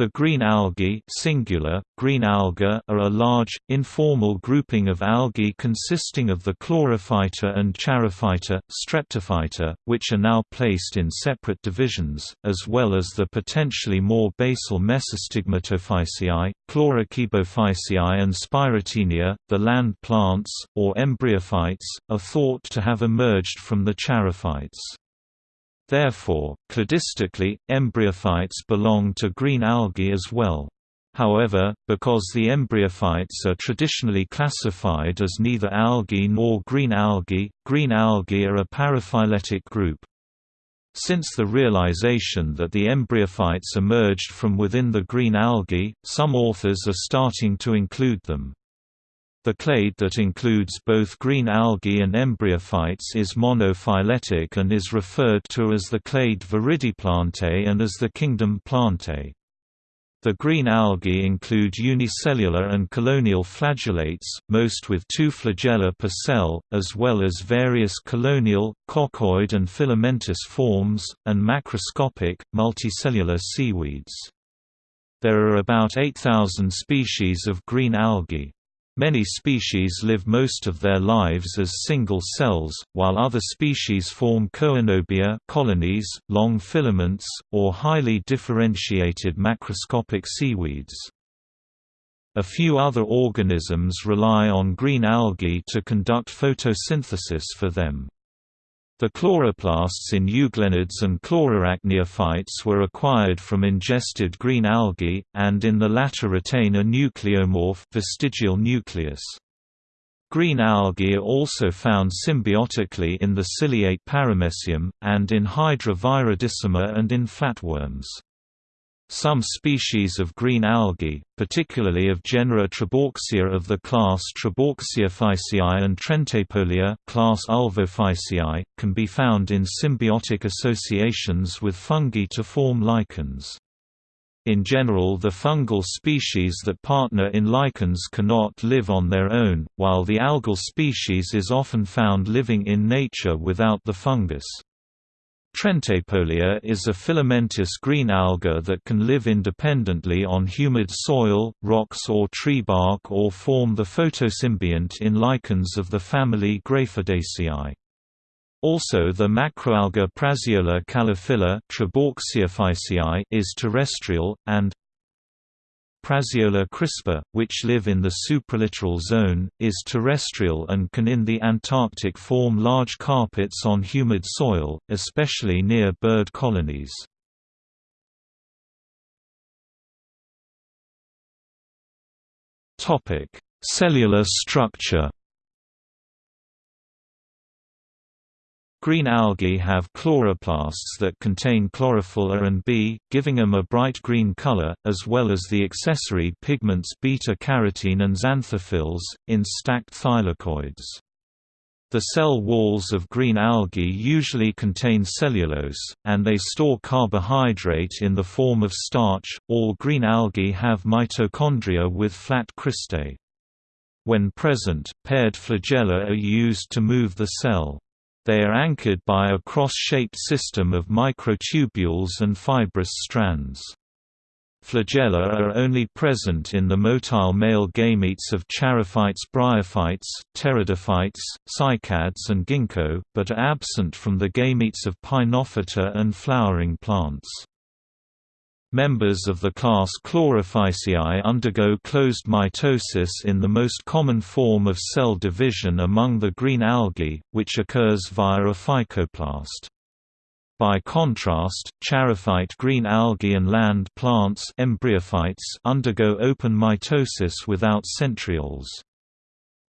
The green algae singular, green alga are a large, informal grouping of algae consisting of the chlorophyta and charophyta, streptophyta, which are now placed in separate divisions, as well as the potentially more basal Mesostigmatophyceae, Chlorokybophyceae and Spirotaenia. The land plants, or embryophytes, are thought to have emerged from the charophytes. Therefore, cladistically, embryophytes belong to green algae as well. However, because the embryophytes are traditionally classified as neither algae nor green algae, green algae are a paraphyletic group. Since the realization that the embryophytes emerged from within the green algae, some authors are starting to include them. The clade that includes both green algae and embryophytes is monophyletic and is referred to as the clade Viridiplantae and as the kingdom Plantae. The green algae include unicellular and colonial flagellates, most with two flagella per cell, as well as various colonial, coccoid and filamentous forms, and macroscopic, multicellular seaweeds. There are about 8,000 species of green algae. Many species live most of their lives as single cells, while other species form coenobia colonies, long filaments, or highly differentiated macroscopic seaweeds. A few other organisms rely on green algae to conduct photosynthesis for them. The chloroplasts in euglenids and chlorarachniophytes were acquired from ingested green algae, and in the latter retain a nucleomorph vestigial nucleus. Green algae are also found symbiotically in the ciliate paramecium, and in Hydra viridissima and in flatworms. Some species of green algae, particularly of genera Trebouxia of the class Trebouxiophyceae and Trentepohlia class Ulvophyceae, can be found in symbiotic associations with fungi to form lichens. In general the fungal species that partner in lichens cannot live on their own, while the algal species is often found living in nature without the fungus. Trentepohlia is a filamentous green alga that can live independently on humid soil, rocks or tree bark or form the photosymbiont in lichens of the family Graphidaceae. Also the macroalga Prasiola calophylla is terrestrial, and Prasiola crispa, which live in the supralittoral zone, is terrestrial and can in the Antarctic form large carpets on humid soil, especially near bird colonies. Cellular structure Green algae have chloroplasts that contain chlorophyll A and B, giving them a bright green color, as well as the accessory pigments beta-carotene and xanthophylls, in stacked thylakoids. The cell walls of green algae usually contain cellulose, and they store carbohydrate in the form of starch. All green algae have mitochondria with flat cristae. When present, paired flagella are used to move the cell. They are anchored by a cross-shaped system of microtubules and fibrous strands. Flagella are only present in the motile male gametes of charophytes bryophytes, pteridophytes, cycads and ginkgo, but are absent from the gametes of pinophyta and flowering plants. Members of the class Chlorophyceae undergo closed mitosis in the most common form of cell division among the green algae, which occurs via a phycoplast. By contrast, charophyte green algae and land plants embryophytes undergo open mitosis without centrioles.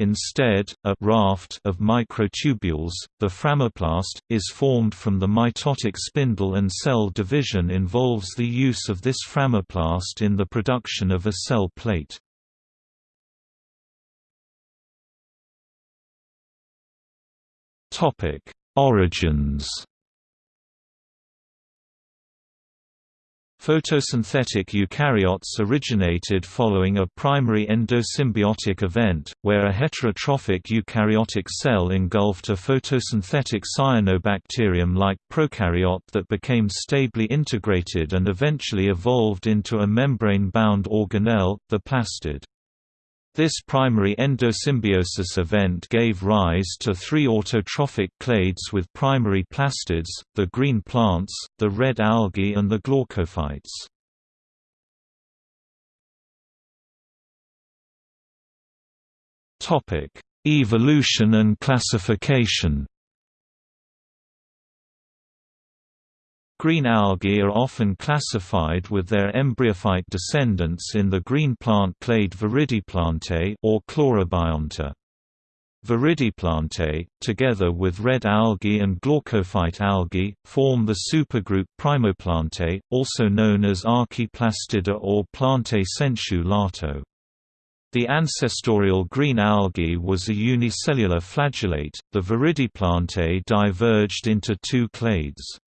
Instead, a raft of microtubules, the phragmoplast, is formed from the mitotic spindle and cell division involves the use of this phragmoplast in the production of a cell plate. Origins Photosynthetic eukaryotes originated following a primary endosymbiotic event, where a heterotrophic eukaryotic cell engulfed a photosynthetic cyanobacterium-like prokaryote that became stably integrated and eventually evolved into a membrane-bound organelle, the plastid. This primary endosymbiosis event gave rise to three autotrophic clades with primary plastids, the green plants, the red algae and the glaucophytes. Evolution and classification Green algae are often classified with their embryophyte descendants in the green plant clade Viridiplantae or Chlorobionta. Viridiplantae, together with red algae and glaucophyte algae, form the supergroup Primoplantae, also known as Archaeplastida or Plantae sensu lato. The ancestorial green algae was a unicellular flagellate, the Viridiplantae diverged into two clades.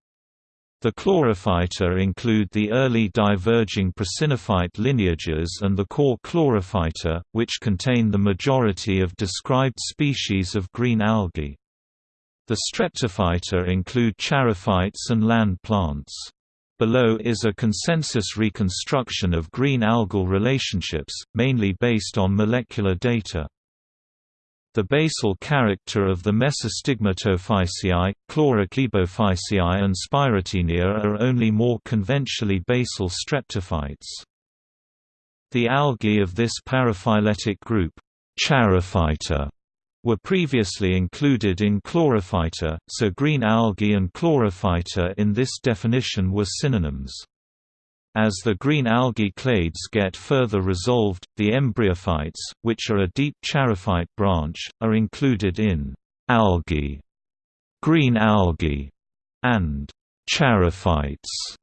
The chlorophyta include the early diverging prasinophyte lineages and the core chlorophyta, which contain the majority of described species of green algae. The streptophyta include charophytes and land plants. Below is a consensus reconstruction of green algal relationships, mainly based on molecular data. The basal character of the Mesostigmatophyceae, Chlorokybophyceae and Spirotaenia are only more conventionally basal streptophytes. The algae of this paraphyletic group, Charophyta, were previously included in Chlorophyta, so green algae and Chlorophyta in this definition were synonyms. As the green algae clades get further resolved, the embryophytes, which are a deep charophyte branch, are included in algae, green algae, and charophytes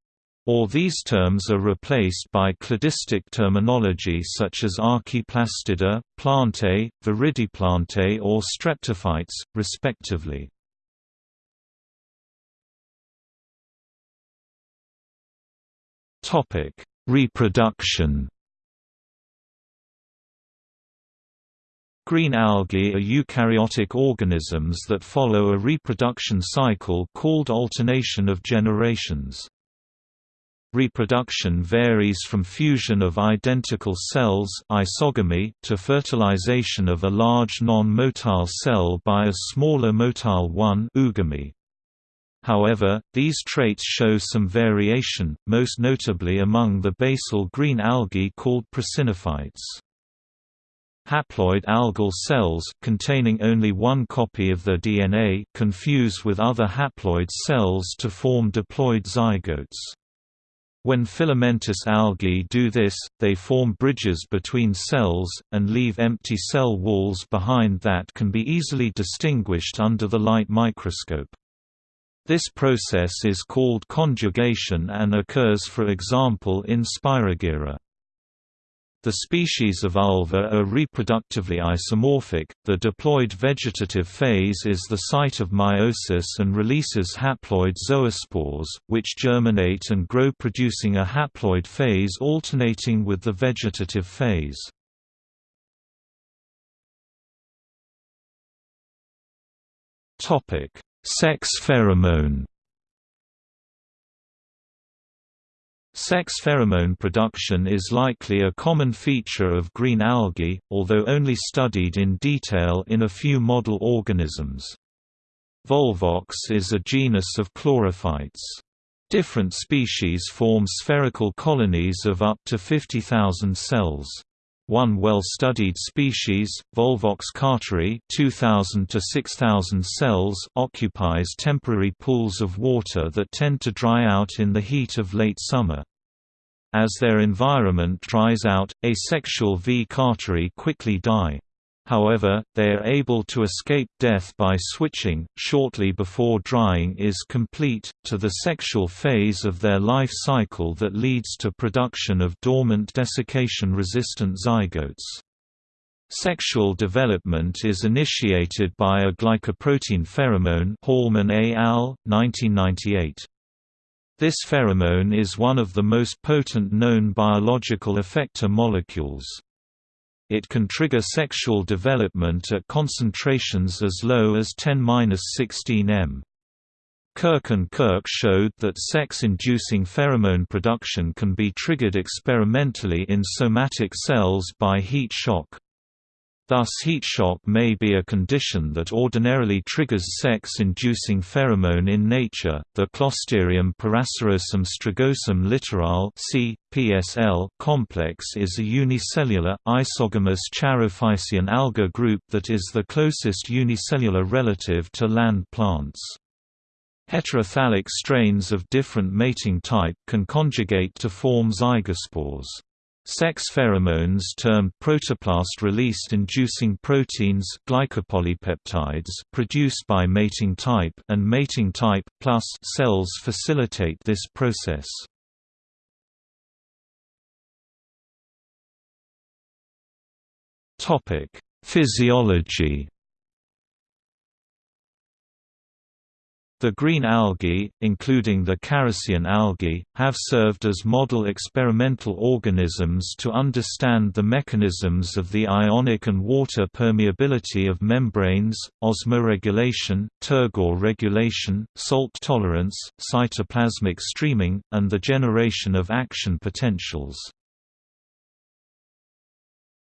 or these terms are replaced by cladistic terminology such as Archaeplastida, Plantae, Viridiplantae or Streptophytes, respectively. Topic: Reproduction. Green algae are eukaryotic organisms that follow a reproduction cycle called alternation of generations. Reproduction varies from fusion of identical cells isogamy to fertilization of a large non-motile cell by a smaller motile one oogamy. However, these traits show some variation, most notably among the basal green algae called prasinophytes. Haploid algal cells containing only one copy of their DNA confuse with other haploid cells to form diploid zygotes. When filamentous algae do this, they form bridges between cells, and leave empty cell walls behind that can be easily distinguished under the light microscope. This process is called conjugation and occurs for example in Spirogyra. The species of Ulva are reproductively isomorphic. The diploid vegetative phase is the site of meiosis and releases haploid zoospores, which germinate and grow producing a haploid phase alternating with the vegetative phase. Topic: Sex pheromone Sex pheromone production is likely a common feature of green algae, although only studied in detail in a few model organisms. Volvox is a genus of chlorophytes. Different species form spherical colonies of up to 50,000 cells. One well-studied species, Volvox carteri 2,000 to 6,000 cells, occupies temporary pools of water that tend to dry out in the heat of late summer. As their environment dries out, asexual V. carteri quickly die. However, they are able to escape death by switching, shortly before drying is complete, to the sexual phase of their life cycle that leads to production of dormant desiccation-resistant zygotes. Sexual development is initiated by a glycoprotein pheromone Hallmann et al., 1998. This pheromone is one of the most potent known biological effector molecules. It can trigger sexual development at concentrations as low as 10-16 m. Kirk and Kirk showed that sex-inducing pheromone production can be triggered experimentally in somatic cells by heat shock. Thus heat shock may be a condition that ordinarily triggers sex-inducing pheromone in nature. The Closterium peracerosum strigosum littorale C. PSL complex is a unicellular, isogamous charophycean alga group that is the closest unicellular relative to land plants. Heterothallic strains of different mating type can conjugate to form zygospores. Sex pheromones termed protoplast-released inducing proteins glycopolypeptides produced by mating type and mating type plus cells facilitate this process. Topic: Physiology The green algae, including the characean algae, have served as model experimental organisms to understand the mechanisms of the ionic and water permeability of membranes, osmoregulation, turgor regulation, salt tolerance, cytoplasmic streaming, and the generation of action potentials.